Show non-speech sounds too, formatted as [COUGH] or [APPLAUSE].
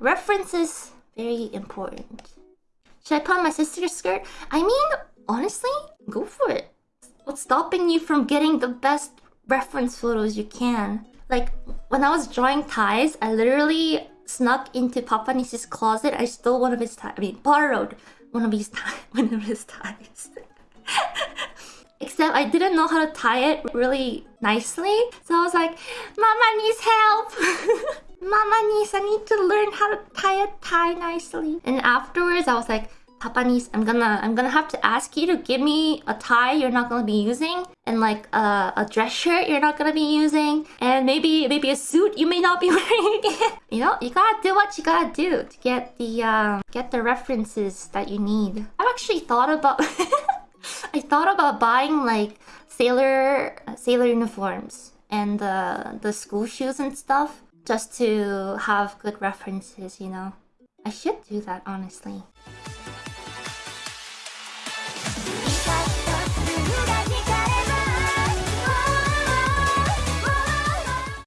references very important. Should I put on my sister's skirt? I mean, honestly, go for it. What's stopping you from getting the best reference photos you can? Like, when I was drawing ties, I literally snuck into Papa Nice's closet. I stole one of his ties. I mean, borrowed one of his ties. [LAUGHS] One of his ties. [LAUGHS] Except I didn't know how to tie it really nicely. So I was like, Mama needs help. [LAUGHS] Mama needs, I need to learn how to tie a tie nicely. And afterwards I was like, Papa needs, I'm gonna, I'm gonna have to ask you to give me a tie you're not gonna be using, and like a, a dress shirt you're not gonna be using, and maybe maybe a suit you may not be [LAUGHS] wearing. you know, you gotta do what you gotta do to get the um, get the references that you need. I've actually thought about. [LAUGHS] I thought about buying like sailor sailor uniforms and the the school shoes and stuff just to have good references, you know. I should do that honestly.